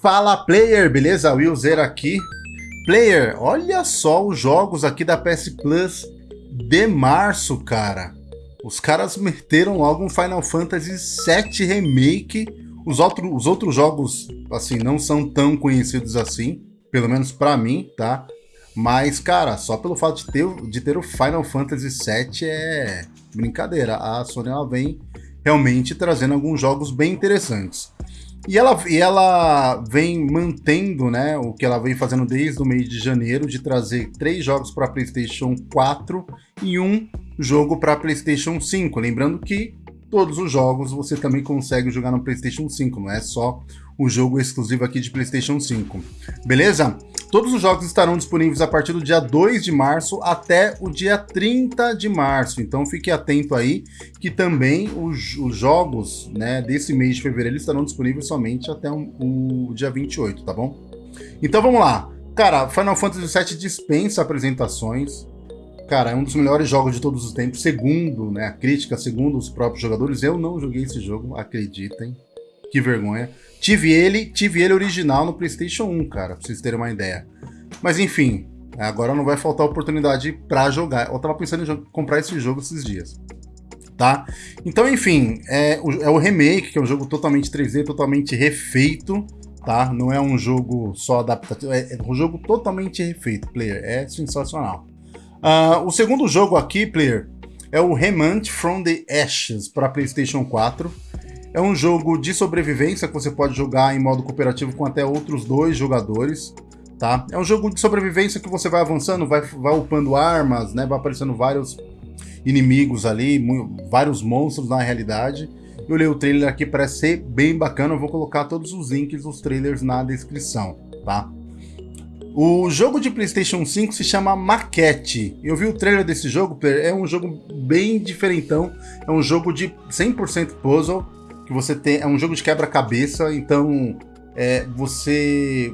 Fala player, beleza? Will Zero aqui. Player, olha só os jogos aqui da PS Plus de março, cara. Os caras meteram logo um Final Fantasy VII Remake. Os, outro, os outros jogos, assim, não são tão conhecidos assim, pelo menos pra mim, tá? Mas, cara, só pelo fato de ter, de ter o Final Fantasy VII é brincadeira. A Sony ela vem realmente trazendo alguns jogos bem interessantes. E ela, e ela vem mantendo né, o que ela vem fazendo desde o mês de janeiro, de trazer três jogos para PlayStation 4 e um jogo para PlayStation 5. Lembrando que todos os jogos você também consegue jogar no PlayStation 5, não é só o jogo exclusivo aqui de PlayStation 5. Beleza? Todos os jogos estarão disponíveis a partir do dia 2 de março até o dia 30 de março. Então fique atento aí que também os, os jogos né, desse mês de fevereiro estarão disponíveis somente até o, dia 28, tá bom? Então vamos lá. Cara, Final Fantasy VII dispensa apresentações. Cara, é um dos melhores jogos de todos os tempos, segundo né, a crítica, segundo os próprios jogadores. Eu não joguei esse jogo, acreditem. Que vergonha. Tive ele, tive ele original no PlayStation 1, cara, pra vocês terem uma ideia. Mas enfim, agora não vai faltar oportunidade para jogar. Eu tava pensando em comprar esse jogo esses dias. Tá? Então, enfim, é o, é o remake, que é um jogo totalmente 3D, totalmente refeito, tá? Não é um jogo só adaptativo, é, é um jogo totalmente refeito, player. É sensacional. Uh, o segundo jogo aqui, player, é o Remnant from the Ashes para PlayStation 4. É um jogo de sobrevivência que você pode jogar em modo cooperativo com até outros dois jogadores, tá? É um jogo de sobrevivência que você vai avançando, vai, vai upando armas, né? Vai aparecendo vários inimigos ali, vários monstros na realidade. Eu olhei o trailer aqui, parece ser bem bacana. Eu vou colocar todos os links dos trailers na descrição, tá? O jogo de PlayStation 5 se chama Maquete. Eu vi o trailer desse jogo, é um jogo bem diferentão. É um jogo de 100% puzzle que você tem. É um jogo de quebra-cabeça, então é, você.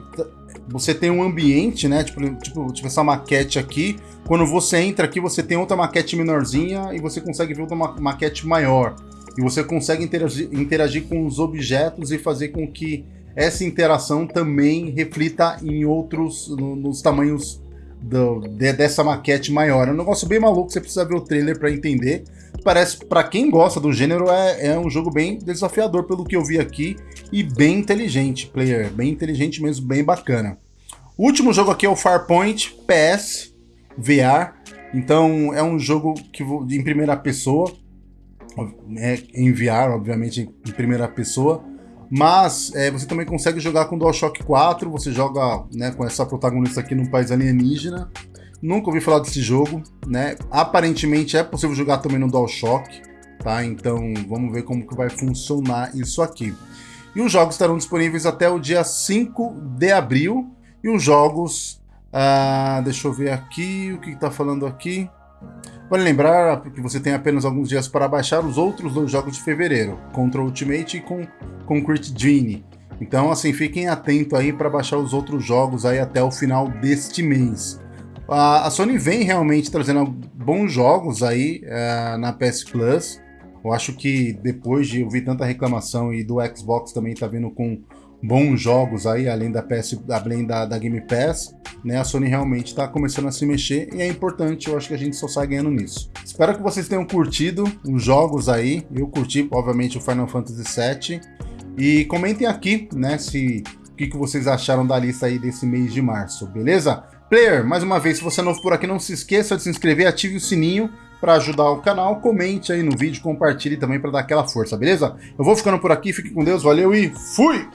Você tem um ambiente, né? Tipo, tipo, tipo essa maquete aqui. Quando você entra aqui, você tem outra maquete menorzinha e você consegue ver outra ma maquete maior. E você consegue interagir, interagir com os objetos e fazer com que essa interação também reflita em outros, no, nos tamanhos do, de, dessa maquete maior. É um negócio bem maluco, você precisa ver o trailer para entender parece, para quem gosta do gênero, é, é um jogo bem desafiador pelo que eu vi aqui e bem inteligente, player, bem inteligente mesmo, bem bacana. O último jogo aqui é o Farpoint PS VR, então é um jogo que em primeira pessoa, é, em VR, obviamente em primeira pessoa, mas é, você também consegue jogar com DualShock 4, você joga né, com essa protagonista aqui num país alienígena, Nunca ouvi falar desse jogo, né? Aparentemente é possível jogar também no DualShock, tá? Então vamos ver como que vai funcionar isso aqui. E os jogos estarão disponíveis até o dia 5 de abril. E os jogos... Ah, deixa eu ver aqui o que está falando aqui. Vale lembrar que você tem apenas alguns dias para baixar os outros dois jogos de fevereiro, Control Ultimate e com Concrete Genie. Então, assim, fiquem atentos aí para baixar os outros jogos aí até o final deste mês. A, Sony vem realmente trazendo bons jogos aí uh, na PS Plus. Eu acho que depois de ouvir tanta reclamação e do Xbox também tá vindo com bons jogos aí, além da PS, além da, da Game Pass, né? A Sony realmente está começando a se mexer e é importante, eu acho que a gente só sai ganhando nisso. Espero que vocês tenham curtido os jogos aí. Eu curti, obviamente, o Final Fantasy VII. E comentem aqui, né, se o que, que vocês acharam da lista aí desse mês de março, beleza? Player, mais uma vez, se você é novo por aqui, não se esqueça de se inscrever, ative o sininho para ajudar o canal, comente aí no vídeo, compartilhe também para dar aquela força, beleza? Eu vou ficando por aqui, fique com Deus, valeu e fui!